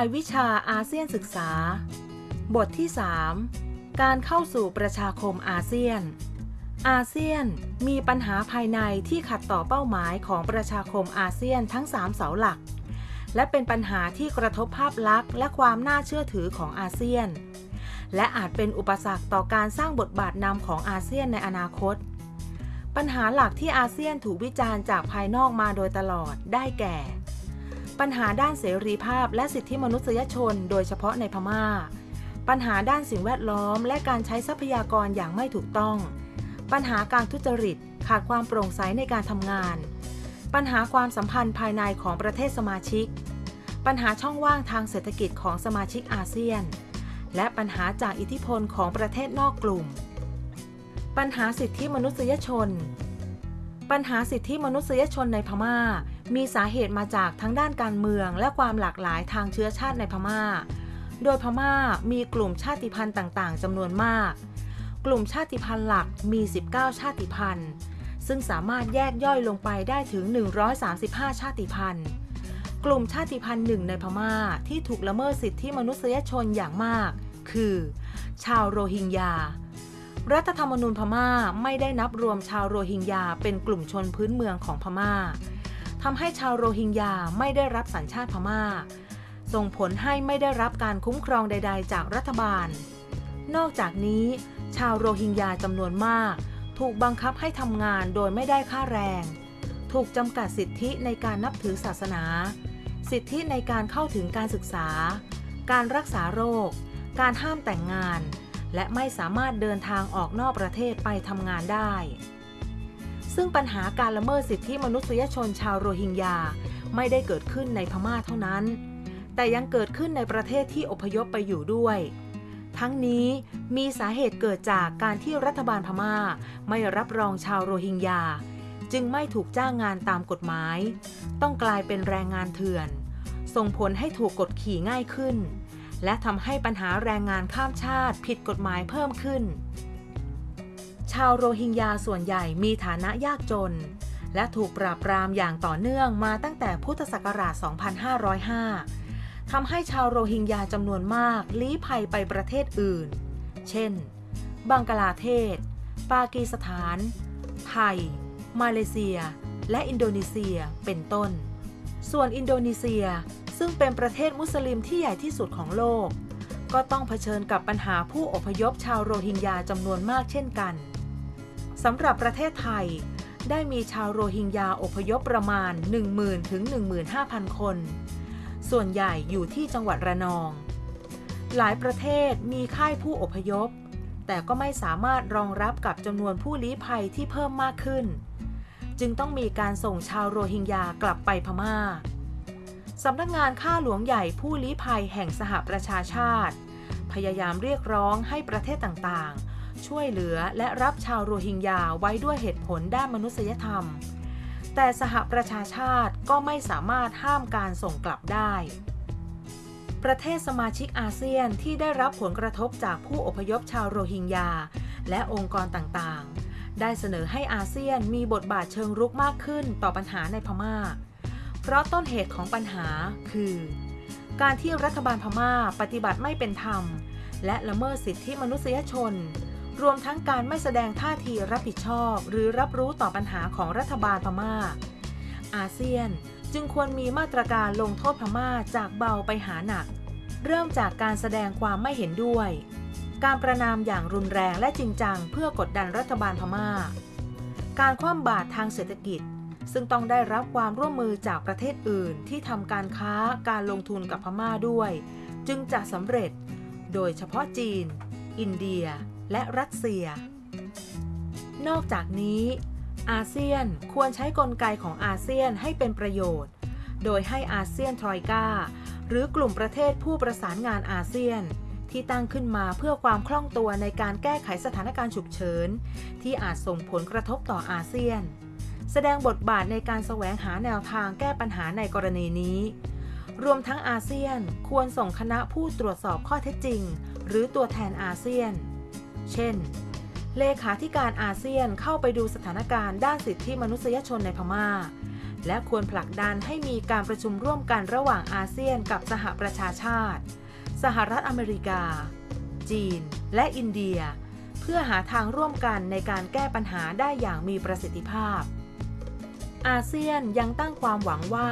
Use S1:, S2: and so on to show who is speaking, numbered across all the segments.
S1: ายวิชาอาเซียนศึกษา บทที่ 3 การเข้าสู่ประชาคมอาเซียน อาเซียนมีปัญหาภายในที่ขัดต่อเป้าหมายของประชาคมอาเซียนทั้ง 3 เสาหลัก และเป็นปัญหาที่กระทบภาพลักษณ์และความน่าเชื่อถือของอาเซียน และอาจเป็นอุปสรรคต่อการสร้างบทบาทนำของอาเซียนในอนาคต ปัญหาหลักที่อาเซียนถูกวิจารณ์จากภายนอกมาโดยตลอดได้แก่ ปัญหาด้านเสรีภาพและสิทธิมนุษยชน โดยเฉพาะในพมา่า ปัญหาด้านสิ่งแวดล้อม และการใช้ทรัพยากรอย่างไม่ถูกต้อง ปัญหาการทุจริตขาดความโปร่งใสในการทำงาน ปัญหาความสัมพันธ์ภายในของประเทศสมาชิก ปัญหาช่องว่างทางเศรษฐกิจของสมาชิกอาเซียน และปัญหาจากอิทธิพลของประเทศนอกกลุ่ม ปัญหาสิทธิมนุษยชน ปัญหาสิทธิมนุษยชนในพม่า มีสาเหตุมาจากทั้งด้านการเมืองและความหลากหลายทางเชื้อชาติในพม่า โดยพม่ามีกลุ่มชาติพันธุ์ต่างๆจำนวนมาก กลุ่มชาติพันธุ์หลักมี 19 ชาติพันธุ์ ซึ่งสามารถแยกย่อยลงไปได้ถึง 135 ชาติพันธุ์ กลุ่มชาติพันธุ์หนึ่งในพม่าที่ถูกละเมิดสิทธิมนุษยชนอย่างมาก คือ ชาวโรฮิงญารัฐธรรมนูญพม่าไม่ได้นับรวมชาวโรฮิงญาเป็นกลุ่มชนพื้นเมืองของพม่า ทำให้ชาวโรฮิงญาไม่ได้รับสัญชาติพม่า ส่งผลให้ไม่ได้รับการคุ้มครองใด ๆ จากรัฐบาล นอกจากนี้ ชาวโรฮิงญาจำนวนมาก ถูกบังคับให้ทำงานโดยไม่ได้ค่าแรง ถูกจำกัดสิทธิในการนับถือศาสนา สิทธิในการเข้าถึงการศึกษา การรักษาโรค การห้ามแต่งงาน และไม่สามารถเดินทางออกนอกประเทศไปทำงานได้ ซึ่งปัญหาการละเมิดสิทธิมนุษยชนชาวโรฮิงญาไม่ได้เกิดขึ้นในพม่าเท่านั้น แต่ยังเกิดขึ้นในประเทศที่อพยพไปอยู่ด้วย ทั้งนี้มีสาเหตุเกิดจากการที่รัฐบาลพม่าไม่รับรองชาวโรฮิงญาจึงไม่ถูกจ้างงานตามกฎหมาย ต้องกลายเป็นแรงงานเถื่อน ส่งผลให้ถูกกดขี่ง่ายขึ้น และทำให้ปัญหาแรงงานข้ามชาติผิดกฎหมายเพิ่มขึ้น ชาวโรฮิงญาส่วนใหญ่มีฐานะยากจน และถูกปราบปรามอย่างต่อเนื่องมาตั้งแต่พุทธศักราช 2505 ทำให้ชาวโรฮิงญาจำนวนมากลี้ภัยไปประเทศอื่น เช่น บังกลาเทศ ปากีสถาน ไทย มาเลเซีย และอินโดนีเซีย เป็นต้น ส่วนอินโดนีเซียซึ่งเป็นประเทศมุสลิมที่ใหญ่ที่สุดของโลก ก็ต้องเผชิญกับปัญหาผู้อพยพชาวโรฮิงญาจำนวนมากเช่นกัน สำหรับประเทศไทย ได้มีชาวโรฮิงญาอพยพประมาณ 10,000 ถึง 15,000 คน ส่วนใหญ่อยู่ที่จังหวัดระนอง หลายประเทศมีค่ายผู้อพยพ แต่ก็ไม่สามารถรองรับกับจำนวนผู้ลี้ภัยที่เพิ่มมากขึ้น จึงต้องมีการส่งชาวโรฮิงญากลับไปพม่าสำนักงานข้าหลวงใหญ่ผู้ลี้ภัยแห่งสหประชาชาติ พยายามเรียกร้องให้ประเทศต่างๆ ช่วยเหลือและรับชาวโรฮิงญาไว้ด้วยเหตุผลด้านมนุษยธรรม แต่สหประชาชาติก็ไม่สามารถห้ามการส่งกลับได้ ประเทศสมาชิกอาเซียนที่ได้รับผลกระทบจากผู้อพยพชาวโรฮิงญาและองค์กรต่างๆ ได้เสนอให้อาเซียนมีบทบาทเชิงรุกมากขึ้นต่อปัญหาในพม่า เพราะต้นเหตุของปัญหาคือ การที่รัฐบาลพม่าปฏิบัติไม่เป็นธรรมและละเมิดสิทธิมนุษยชน รวมทั้งการไม่แสดงท่าทีรับผิดชอบ หรือรับรู้ต่อปัญหาของรัฐบาลพม่า อาเซียนจึงควรมีมาตรการลงโทษพม่าจากเบาไปหาหนัก เริ่มจากการแสดงความไม่เห็นด้วย การประนามอย่างรุนแรงและจริงจังเพื่อกดดันรัฐบาลพม่า การคว่ำบาตรทางเศรษฐกิจ ซึ่งต้องได้รับความร่วมมือจากประเทศอื่นที่ทำการค้าการลงทุนกับพม่าด้วย จึงจะสำเร็จ โดยเฉพาะจีน อินเดีย และรัสเซีย นอกจากนี้ อาเซียนควรใช้กลไกของอาเซียนให้เป็นประโยชน์ โดยให้อาเซียนทรอยกาหรือกลุ่มประเทศผู้ประสานงานอาเซียน ที่ตั้งขึ้นมาเพื่อความคล่องตัวในการแก้ไขสถานการณ์ฉุกเฉิน ที่อาจส่งผลกระทบต่ออาเซียน แสดงบทบาทในการแสวงหาแนวทางแก้ปัญหาในกรณีนี้ รวมทั้งอาเซียนควรส่งคณะผู้ตรวจสอบข้อเท็จจริง หรือตัวแทนอาเซียน เช่น เลขาธิการอาเซียนเข้าไปดูสถานการณ์ด้านสิทธิมนุษยชนในพม่า และควรผลักดันให้มีการประชุมร่วมกันระหว่างอาเซียนกับสหประชาชาติ สหรัฐอเมริกา จีน และอินเดีย เพื่อหาทางร่วมกันในการแก้ปัญหาได้อย่างมีประสิทธิภาพ อาเซียนยังตั้งความหวังว่า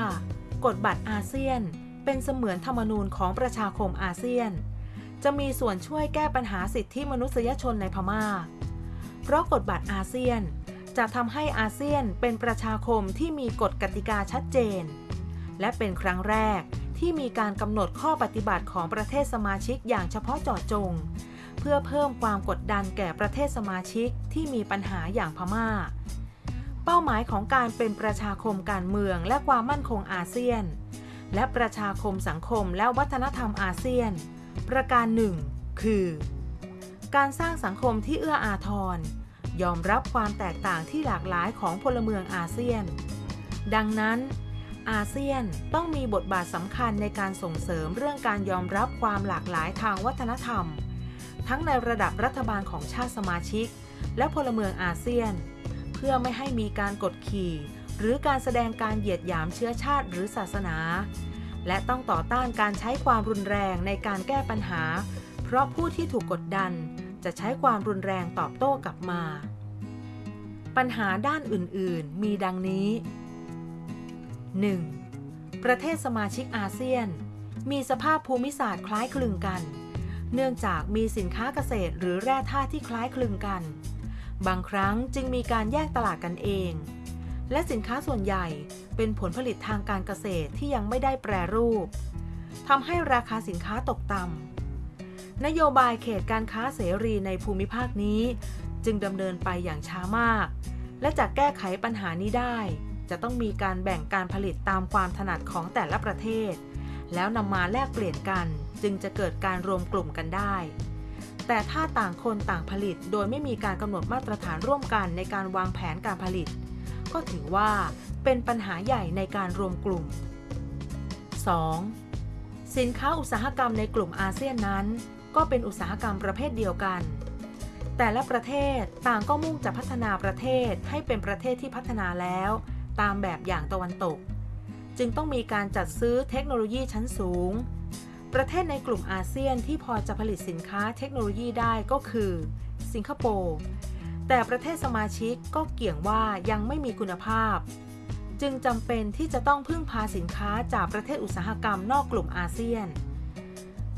S1: กฎบัตรอาเซียนเป็นเสมือนธรรมนูญของประชาคมอาเซียน จะมีส่วนช่วยแก้ปัญหาสิทธิมนุษยชนในพม่า เพราะกฎบัตรอาเซียนจะทำให้อาเซียนเป็นประชาคมที่มีกฎกติกาชัดเจน และเป็นครั้งแรกที่มีการกำหนดข้อปฏิบัติของประเทศสมาชิกอย่างเฉพาะเจาะจง เพื่อเพิ่มความกดดันแก่ประเทศสมาชิกที่มีปัญหาอย่างพม่า เป้าหมายของการเป็นประชาคมการเมืองและความมั่นคงอาเซียน และประชาคมสังคมและวัฒนธรรมอาเซียน ประการหนึ่งคือ การสร้างสังคมที่เอื้ออาทร ยอมรับความแตกต่างที่หลากหลายของพลเมืองอาเซียน ดังนั้น อาเซียนต้องมีบทบาทสำคัญในการส่งเสริมเรื่องการยอมรับความหลากหลายทางวัฒนธรรม ทั้งในระดับรัฐบาลของชาติสมาชิก และพลเมืองอาเซียน เพื่อไม่ให้มีการกดขี่ หรือการแสดงการเหยียดหยามเชื้อชาติหรือศาสนา และต้องต่อต้านการใช้ความรุนแรงในการแก้ปัญหา เพราะผู้ที่ถูกกดดันจะใช้ความรุนแรงตอบโต้กลับมา ปัญหาด้านอื่นๆ มีดังนี้ 1. ประเทศสมาชิกอาเซียน มีสภาพภูมิศาสตร์คล้ายคลึงกัน เนื่องจากมีสินค้าเกษตรหรือแร่ธาตุที่คล้ายคลึงกัน บางครั้งจึงมีการแยกตลาดกันเอง และสินค้าส่วนใหญ่เป็นผลผลิตทางการเกษตรที่ยังไม่ได้แปรรูปทำให้ราคาสินค้าตกต่ำนโยบายเขตการค้าเสรีในภูมิภาคนี้ จึงดำเนินไปอย่างช้ามาก และจะแก้ไขปัญหานี้ได้ จะต้องมีการแบ่งการผลิตตามความถนัดของแต่ละประเทศ แล้วนำมาแลกเปลี่ยนกัน จึงจะเกิดการรวมกลุ่มกันได้ แต่ถ้าต่างคนต่างผลิตโดยไม่มีการกำหนดมาตรฐานร่วมกันในการวางแผนการผลิต ก็ถือว่าเป็นปัญหาใหญ่ในการรวมกลุ่ม 2. สินค้าอุตสาหกรรมในกลุ่มอาเซียนนั้น ก็เป็นอุตสาหกรรมประเภทเดียวกัน แต่ละประเทศต่างก็มุ่งจะพัฒนาประเทศให้เป็นประเทศที่พัฒนาแล้ว ตามแบบอย่างตะวันตก จึงต้องมีการจัดซื้อเทคโนโลยีชั้นสูง ประเทศในกลุ่มอาเซียนที่พอจะผลิตสินค้าเทคโนโลยีได้ก็คือ สิงคโปร์ แต่ประเทศสมาชิกก็เกี่ยงว่ายังไม่มีคุณภาพ จึงจำเป็นที่จะต้องพึ่งพาสินค้าจากประเทศอุตสาหกรรมนอกกลุ่มอาเซียน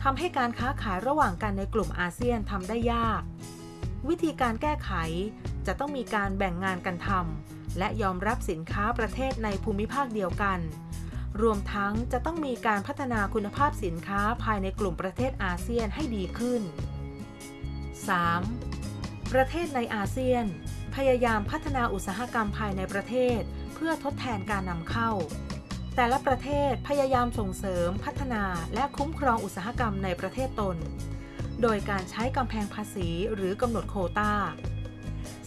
S1: ทำให้การค้าขายระหว่างกันในกลุ่มอาเซียนทำได้ยาก วิธีการแก้ไขจะต้องมีการแบ่งงานกันทำและยอมรับสินค้าประเทศในภูมิภาคเดียวกัน รวมทั้งจะต้องมีการพัฒนาคุณภาพสินค้าภายในกลุ่มประเทศอาเซียนให้ดีขึ้น 3. ประเทศในอาเซียน พยายามพัฒนาอุตสาหกรรมภายในประเทศ เพื่อทดแทนการนำเข้า แต่ละประเทศพยายามส่งเสริม พัฒนาและคุ้มครองอุตสาหกรรมในประเทศตน โดยการใช้กำแพงภาษีหรือกำหนดโคตา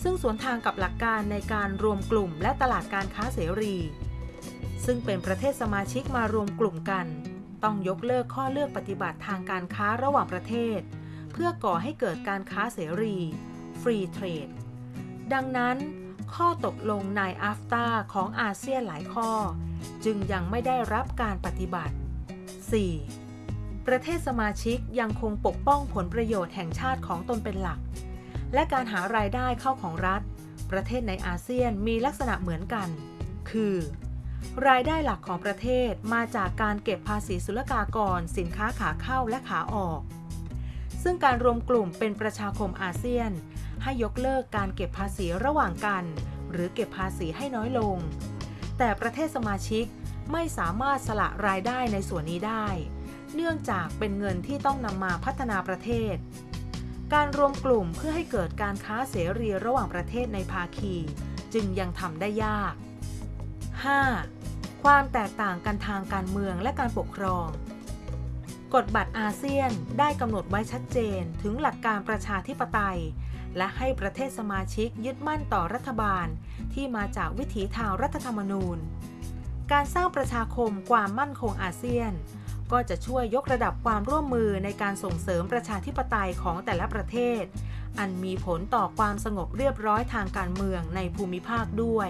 S1: ซึ่งสวนทางกับหลักการในการรวมกลุ่มและตลาดการค้าเสรี ซึ่งเป็นประเทศสมาชิกมารวมกลุ่มกัน ต้องยกเลิกข้อเลือกปฏิบัติทางการค้าระหว่างประเทศ เพื่อก่อให้เกิดการค้าเสรี Free Trade ดังนั้น ข้อตกลงในอาฟตาของอาเซียนหลายข้อ จึงยังไม่ได้รับการปฏิบัติ 4. ประเทศสมาชิกยังคงปกป้องผลประโยชน์แห่งชาติของตนเป็นหลัก และการหารายได้เข้าของรัฐ ประเทศในอาเซียนมีลักษณะเหมือนกัน คือ รายได้หลักของประเทศมาจากการเก็บภาษีศุลกากร สินค้าขาเข้าและขาออกซึ่งการรวมกลุ่มเป็นประชาคมอาเซียน ให้ยกเลิกการเก็บภาษีระหว่างกัน หรือเก็บภาษีให้น้อยลง แต่ประเทศสมาชิกไม่สามารถสละรายได้ในส่วนนี้ได้ เนื่องจากเป็นเงินที่ต้องนำมาพัฒนาประเทศ การรวมกลุ่มเพื่อให้เกิดการค้าเสรีระหว่างประเทศในภาคี จึงยังทำได้ยาก 5. ความแตกต่างกันทางการเมืองและการปกครอง กฎบัตรอาเซียนได้กำหนดไว้ชัดเจนถึงหลักการประชาธิปไตย และให้ประเทศสมาชิกยึดมั่นต่อรัฐบาล ที่มาจากวิถีทางรัฐธรรมนูญ การสร้างประชาคมความมั่นคงอาเซียน ก็จะช่วยยกระดับความร่วมมือในการส่งเสริมประชาธิปไตยของแต่ละประเทศ อันมีผลต่อความสงบเรียบร้อยทางการเมืองในภูมิภาคด้วย